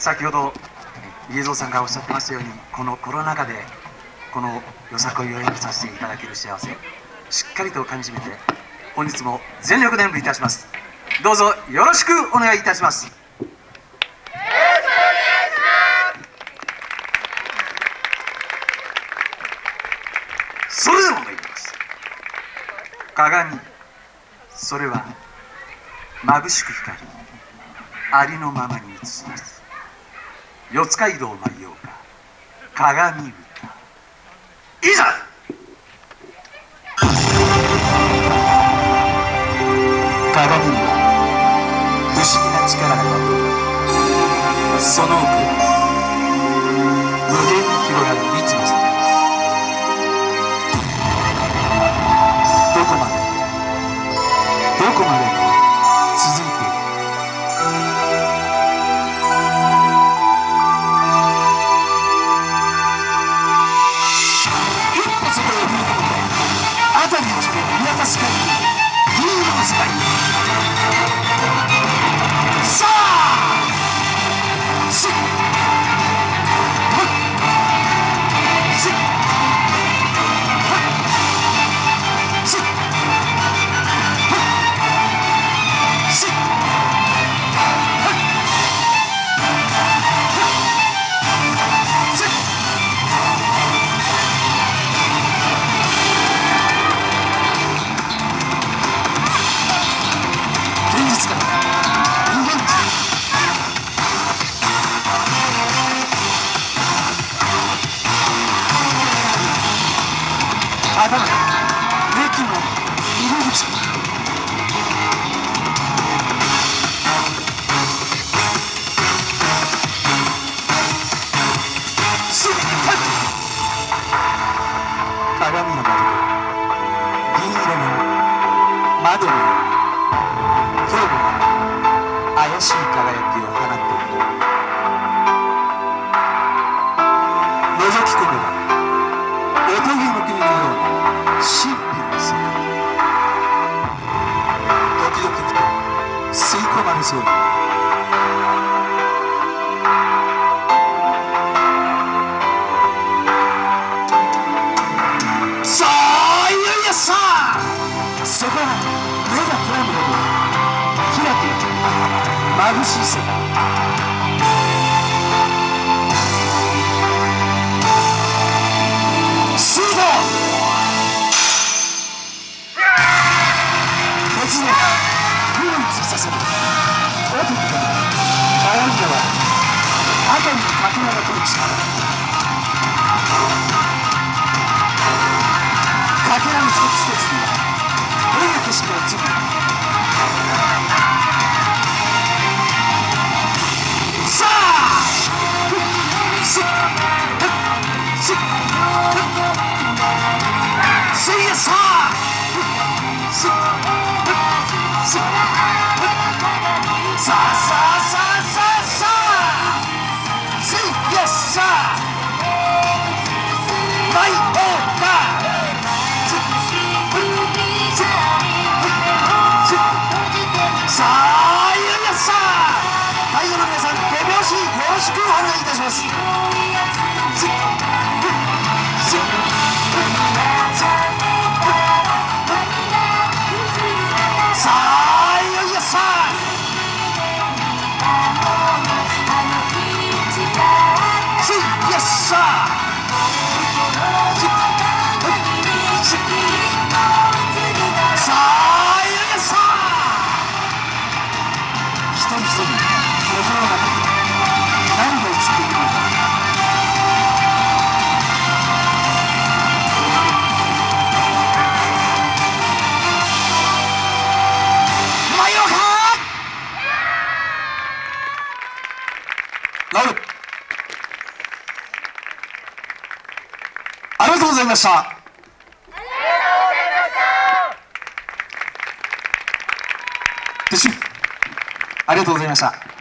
先ほど家蔵さんがおっしゃってましたようにこのコロナ禍でこのよさこいを演じさせていただける幸せしっかりとかみしめて本日も全力で演舞いたします。どうぞよろしくお願いいたします。それでも参ります。鏡。それは眩しく光りありのままに映します。四街道舞いようか。鏡歌いざ！鏡には不思議な力が宿るその奥頭駅の入り口すっはい鏡の窓で銀色の窓のように怪しい輝きを吸い込まれそうさあいよいよさあそこは目がくらむほどキラキラ眩しい世界。かけらの一つ一つにはどんな景色が映るのかさあ。ふっしっふっしっふっせいやさあ。さあ。おました。ありがとうございました